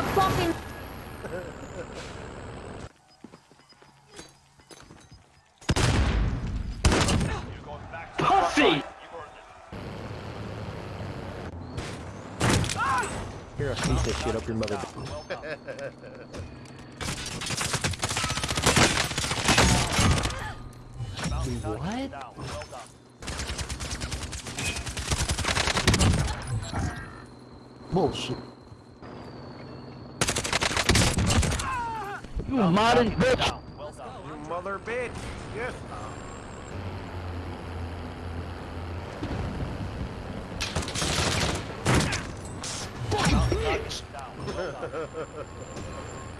a fucking. Pussy! Here, I'll sneak this shit up your mother. What? Bullshit. You modern bitch! You mother bitch. Yes.